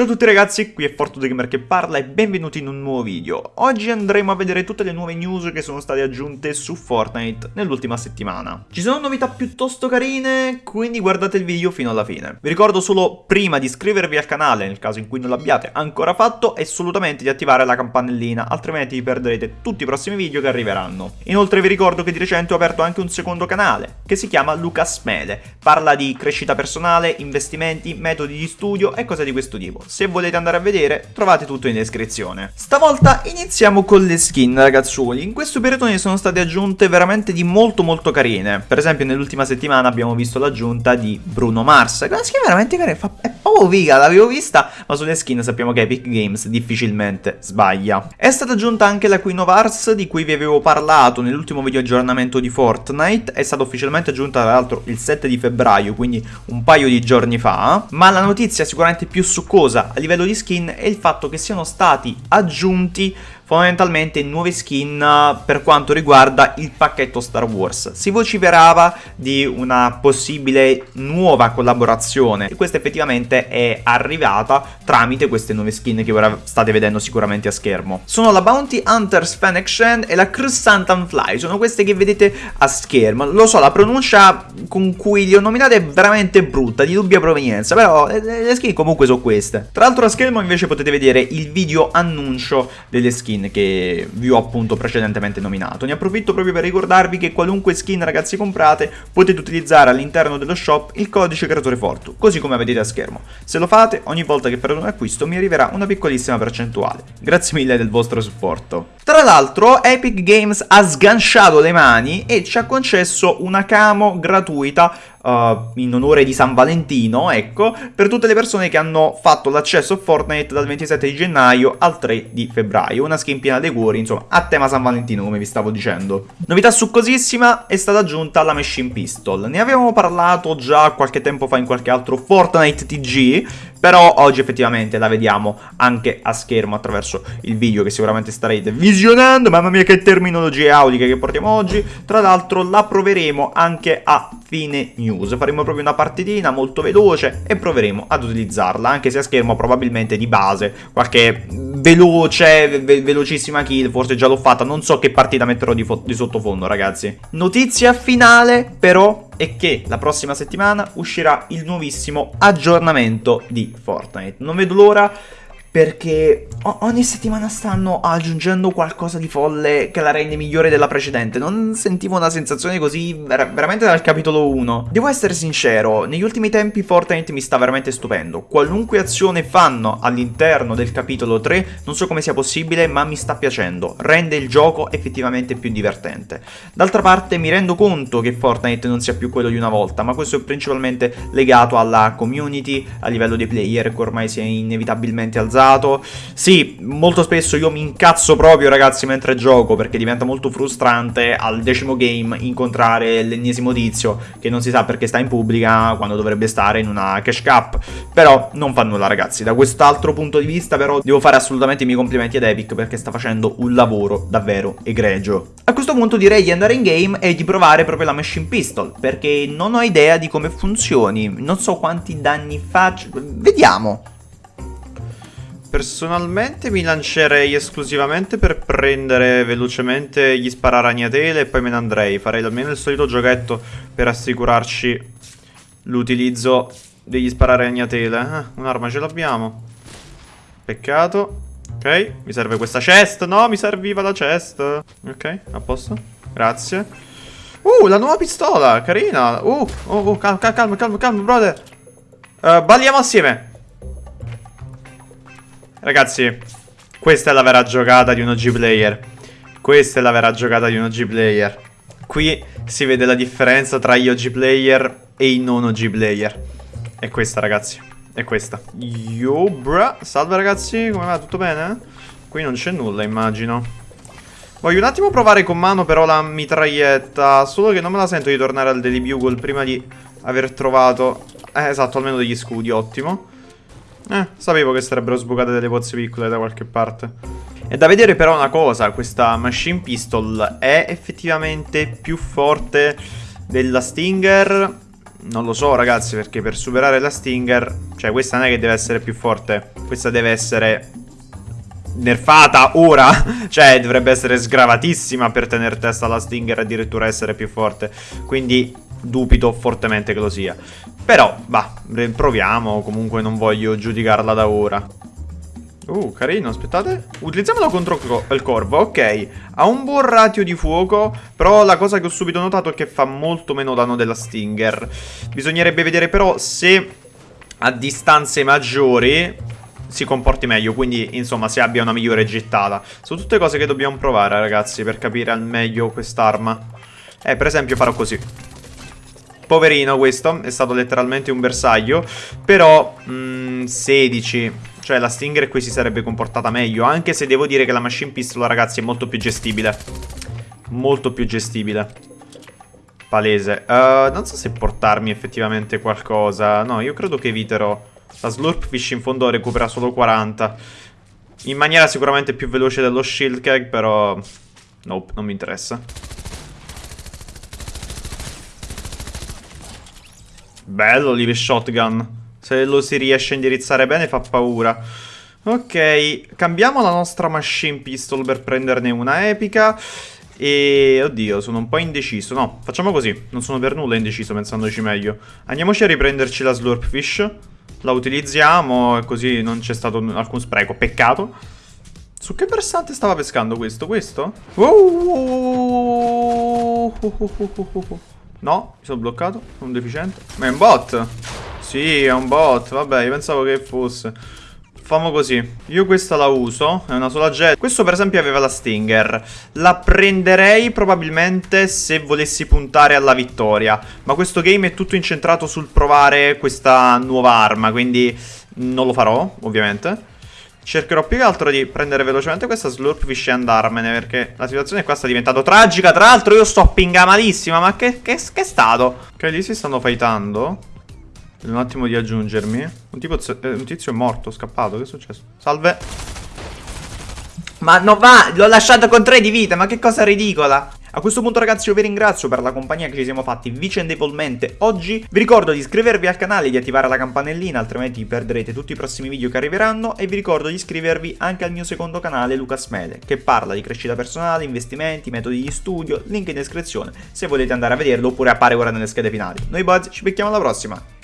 Ciao a tutti ragazzi, qui è Gamer che parla e benvenuti in un nuovo video. Oggi andremo a vedere tutte le nuove news che sono state aggiunte su Fortnite nell'ultima settimana. Ci sono novità piuttosto carine, quindi guardate il video fino alla fine. Vi ricordo solo prima di iscrivervi al canale, nel caso in cui non l'abbiate ancora fatto, e assolutamente di attivare la campanellina, altrimenti vi perderete tutti i prossimi video che arriveranno. Inoltre vi ricordo che di recente ho aperto anche un secondo canale, che si chiama Lucas Mele. Parla di crescita personale, investimenti, metodi di studio e cose di questo tipo se volete andare a vedere trovate tutto in descrizione. Stavolta iniziamo con le skin ragazzuoli, in questo periodo ne sono state aggiunte veramente di molto molto carine, per esempio nell'ultima settimana abbiamo visto l'aggiunta di Bruno Mars, che è skin veramente carina, è proprio figa, l'avevo vista, ma sulle skin sappiamo che Epic Games difficilmente sbaglia. È stata aggiunta anche la Queen of Hearts di cui vi avevo parlato nell'ultimo video aggiornamento di Fortnite, è stata ufficialmente aggiunta tra l'altro il 7 di febbraio, quindi un paio di giorni fa, ma la notizia sicuramente più succosa a livello di skin è il fatto che siano stati aggiunti fondamentalmente nuove skin eh, per quanto riguarda il pacchetto Star Wars. Si vociferava di una possibile nuova collaborazione e questa effettivamente è arrivata tramite queste nuove skin che ora state vedendo sicuramente a schermo. Sono la Bounty Hunters Fennec Shen e la Crescent Fly, sono queste che vedete a schermo. Lo so, la pronuncia con cui li ho nominate è veramente brutta, di dubbia provenienza, però le skin comunque sono queste. Tra l'altro a schermo invece potete vedere il video annuncio delle skin skin che vi ho appunto precedentemente nominato. Ne approfitto proprio per ricordarvi che qualunque skin ragazzi comprate potete utilizzare all'interno dello shop il codice creatore Fortu, così come vedete a schermo. Se lo fate, ogni volta che farete un acquisto mi arriverà una piccolissima percentuale. Grazie mille del vostro supporto. Tra l'altro Epic Games ha sganciato le mani e ci ha concesso una camo gratuita uh, in onore di San Valentino, ecco, per tutte le persone che hanno fatto l'accesso a Fortnite dal 27 di gennaio al 3 di febbraio. Una skin piena dei cuori, insomma, a tema San Valentino, come vi stavo dicendo. Novità succosissima è stata aggiunta la Machine Pistol. Ne avevamo parlato già qualche tempo fa in qualche altro Fortnite TG, però oggi effettivamente la vediamo anche a schermo attraverso il video che sicuramente starete visionando. Mamma mia che terminologie auliche che portiamo oggi. Tra l'altro la proveremo anche a fine news. Faremo proprio una partitina molto veloce e proveremo ad utilizzarla. Anche se a schermo probabilmente di base qualche veloce, ve velocissima kill. Forse già l'ho fatta. Non so che partita metterò di, di sottofondo ragazzi. Notizia finale però è che la prossima settimana uscirà il nuovissimo aggiornamento di Fortnite. Non vedo l'ora perché ogni settimana stanno aggiungendo qualcosa di folle che la rende migliore della precedente. Non sentivo una sensazione così ver veramente dal capitolo 1. Devo essere sincero, negli ultimi tempi Fortnite mi sta veramente stupendo. Qualunque azione fanno all'interno del capitolo 3, non so come sia possibile, ma mi sta piacendo. Rende il gioco effettivamente più divertente. D'altra parte mi rendo conto che Fortnite non sia più quello di una volta, ma questo è principalmente legato alla community, a livello dei player che ormai si è inevitabilmente alzato utilizzato. Sì, molto spesso io mi incazzo proprio ragazzi mentre gioco perché diventa molto frustrante al decimo game incontrare l'ennesimo tizio che non si sa perché sta in pubblica quando dovrebbe stare in una cash cap. Però non fa nulla ragazzi, da quest'altro punto di vista però devo fare assolutamente i miei complimenti ad Epic perché sta facendo un lavoro davvero egregio. A questo punto direi di andare in game e di provare proprio la Machine Pistol perché non ho idea di come funzioni, non so quanti danni faccio, vediamo. Personalmente mi lancerei esclusivamente per prendere velocemente gli spararagnatele e poi me ne andrei. Farei almeno il solito giochetto per assicurarci l'utilizzo degli spararagnatele. Ah, un'arma ce l'abbiamo. Peccato. Ok, mi serve questa chest. No, mi serviva la chest. Ok, a posto. Grazie. Uh, la nuova pistola, carina. Uh, oh, oh, calma, calma, calma, calma, brother. Uh, balliamo assieme. Ragazzi, questa è la vera giocata di un OG player. Questa è la vera giocata di un OG player. Qui si vede la differenza tra gli OG player e i non OG player. È questa, ragazzi. È questa. Yo, bra. Salve, ragazzi. Come va? Tutto bene? Qui non c'è nulla, immagino. Voglio un attimo provare con mano però la mitraglietta. Solo che non me la sento di tornare al Daily Bugle prima di aver trovato... Eh, esatto, almeno degli scudi, ottimo. Eh, sapevo che sarebbero sbucate delle pozze piccole da qualche parte. È da vedere però una cosa, questa Machine Pistol è effettivamente più forte della Stinger? Non lo so ragazzi perché per superare la Stinger Cioè questa non è che deve essere più forte Questa deve essere nerfata ora Cioè dovrebbe essere sgravatissima per tenere testa alla Stinger addirittura essere più forte Quindi dubito fortemente che lo sia Però, bah, proviamo Comunque non voglio giudicarla da ora Uh, carino, aspettate. Utilizziamolo contro il corvo, ok. Ha un buon ratio di fuoco, però la cosa che ho subito notato è che fa molto meno danno della Stinger. Bisognerebbe vedere però se a distanze maggiori si comporti meglio, quindi insomma se abbia una migliore gettata. Sono tutte cose che dobbiamo provare, ragazzi, per capire al meglio quest'arma. Eh, per esempio farò così. Poverino questo, è stato letteralmente un bersaglio, però mh, 16 cioè la Stinger qui si sarebbe comportata meglio Anche se devo dire che la Machine Pistol ragazzi è molto più gestibile. Molto più gestibile. Palese. Uh, Non so se portarmi effettivamente qualcosa. No io credo che eviterò. La Slurpfish in fondo recupera solo 40 In maniera sicuramente più veloce dello Shield Keg Però Nope non mi interessa Bello l'Ive Shotgun se lo si riesce a indirizzare bene fa paura. Ok, cambiamo la nostra machine pistol per prenderne una epica. E oddio, sono un po' indeciso. No, facciamo così. Non sono per nulla indeciso pensandoci meglio. Andiamoci a riprenderci la Slurpfish. La utilizziamo e così non c'è stato alcun spreco. Peccato. Su che versante stava pescando questo? Questo? No, mi sono bloccato. Sono un deficiente. Ma è un bot. Sì, è un bot, vabbè, io pensavo che fosse. Famo così, io questa la uso, è una sola jet Questo per esempio aveva la Stinger La prenderei probabilmente se volessi puntare alla vittoria Ma questo game è tutto incentrato sul provare questa nuova arma Quindi non lo farò, ovviamente Cercherò più che altro di prendere velocemente questa Slurpfish e andarmene Perché la situazione qua sta diventando tragica Tra l'altro io sto pingamalissima Ma che, che, che è stato? Ok, lì si stanno fightando un attimo di aggiungermi. Un, tipo, eh, un tizio è morto, scappato. Che è successo? Salve. Ma non va, l'ho lasciato con 3 di vita, ma che cosa ridicola. A questo punto ragazzi io vi ringrazio per la compagnia che ci siamo fatti vicendevolmente oggi. Vi ricordo di iscrivervi al canale e di attivare la campanellina altrimenti perderete tutti i prossimi video che arriveranno. E vi ricordo di iscrivervi anche al mio secondo canale Lucas Mele Che parla di crescita personale, investimenti, metodi di studio, link in descrizione Se volete andare a vederlo oppure appare ora nelle schede finali. Noi boys ci becchiamo alla prossima